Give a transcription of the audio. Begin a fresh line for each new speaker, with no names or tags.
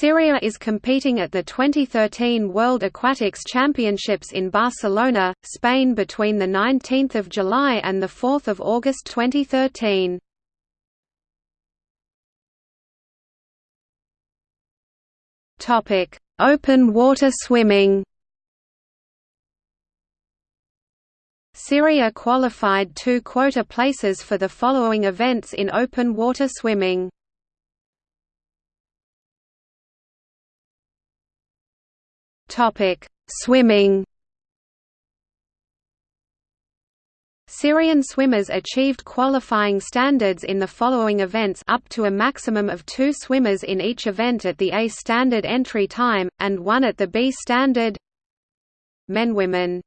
Syria is competing at the 2013 World Aquatics Championships in Barcelona, Spain between 19 July and 4 August 2013. Open water swimming Syria qualified two quota places for the following events in open water swimming. Topic: Swimming. Syrian swimmers achieved qualifying standards in the following events up to a maximum of two swimmers in each event at the A standard entry time, and one at the B standard Men Women